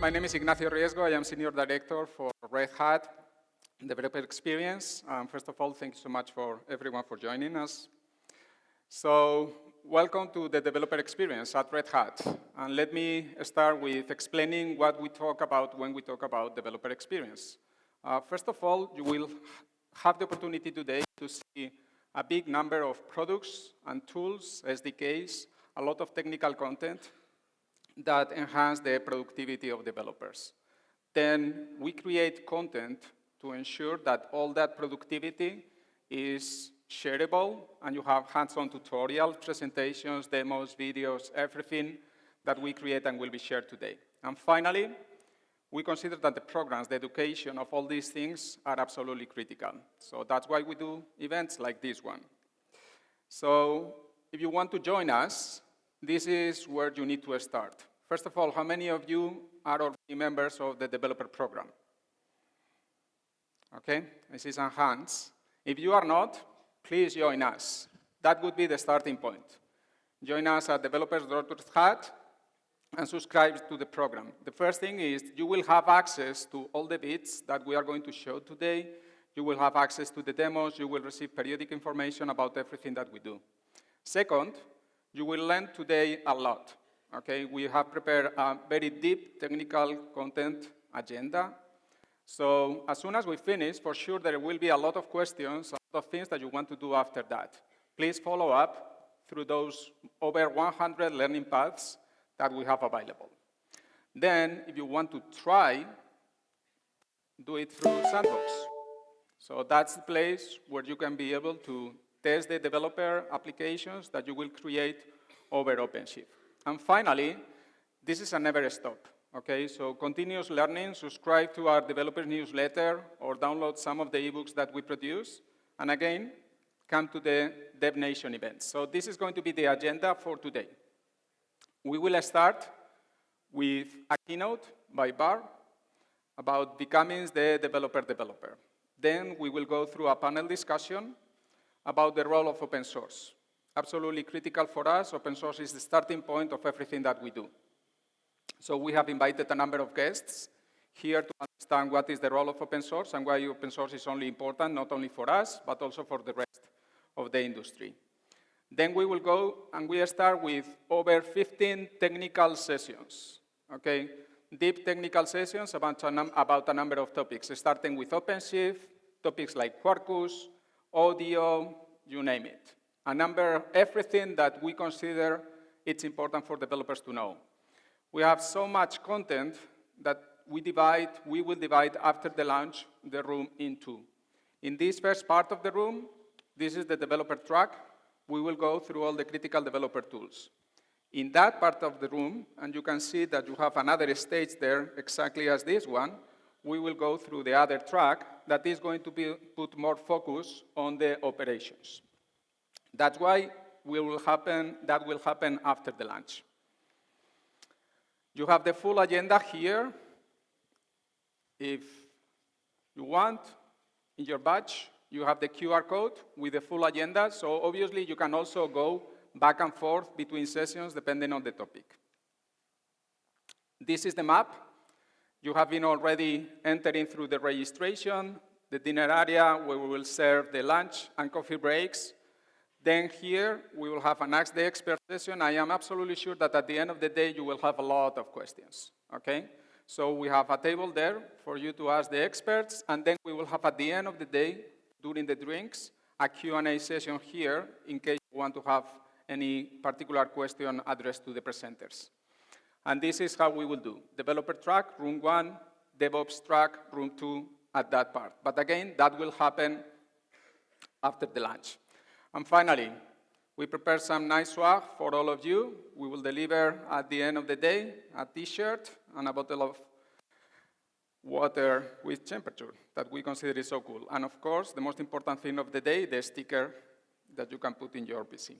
My name is Ignacio Riesgo. I am Senior Director for Red Hat Developer Experience. Um, first of all, thank you so much for everyone for joining us. So, welcome to the Developer Experience at Red Hat. And let me start with explaining what we talk about when we talk about Developer Experience. Uh, first of all, you will have the opportunity today to see a big number of products and tools, SDKs, a lot of technical content that enhance the productivity of developers. Then we create content to ensure that all that productivity is shareable and you have hands-on tutorials, presentations, demos, videos, everything that we create and will be shared today. And finally, we consider that the programs, the education of all these things are absolutely critical. So that's why we do events like this one. So if you want to join us, this is where you need to start. First of all, how many of you are already members of the developer program? Okay, I see some hands. If you are not, please join us. That would be the starting point. Join us at developers.red and subscribe to the program. The first thing is you will have access to all the bits that we are going to show today. You will have access to the demos. You will receive periodic information about everything that we do. Second, you will learn today a lot. Okay, we have prepared a very deep technical content agenda. So as soon as we finish, for sure there will be a lot of questions, a lot of things that you want to do after that. Please follow up through those over 100 learning paths that we have available. Then, if you want to try, do it through Sandbox. So that's the place where you can be able to test the developer applications that you will create over OpenShift. And finally, this is a never stop. Okay, so continuous learning, subscribe to our developer newsletter or download some of the ebooks that we produce. And again, come to the Dev Nation events. So this is going to be the agenda for today. We will start with a keynote by Burr about becoming the developer developer. Then we will go through a panel discussion about the role of open source. Absolutely critical for us, open source is the starting point of everything that we do. So we have invited a number of guests here to understand what is the role of open source and why open source is only important, not only for us, but also for the rest of the industry. Then we will go and we start with over 15 technical sessions, okay? Deep technical sessions about a, about a number of topics, starting with OpenShift, topics like Quarkus, audio, you name it. A number, everything that we consider it's important for developers to know. We have so much content that we divide, we will divide after the launch the room in two. In this first part of the room, this is the developer track, we will go through all the critical developer tools. In that part of the room, and you can see that you have another stage there exactly as this one, we will go through the other track that is going to be, put more focus on the operations. That's why will happen, that will happen after the lunch. You have the full agenda here. If you want, in your badge, you have the QR code with the full agenda, so obviously you can also go back and forth between sessions depending on the topic. This is the map. You have been already entering through the registration, the dinner area where we will serve the lunch and coffee breaks. Then here, we will have an Ask the Expert session. I am absolutely sure that at the end of the day, you will have a lot of questions, okay? So we have a table there for you to ask the experts, and then we will have at the end of the day during the drinks, a Q&A session here in case you want to have any particular question addressed to the presenters. And this is how we will do. Developer track, room one, DevOps track, room two, at that part. But again, that will happen after the lunch. And finally, we prepared some nice swag for all of you. We will deliver at the end of the day a t-shirt and a bottle of water with temperature that we consider is so cool. And of course, the most important thing of the day, the sticker that you can put in your PC.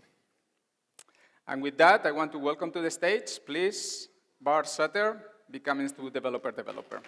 And with that, I want to welcome to the stage, please, Burr Sutter, becoming to developer developer.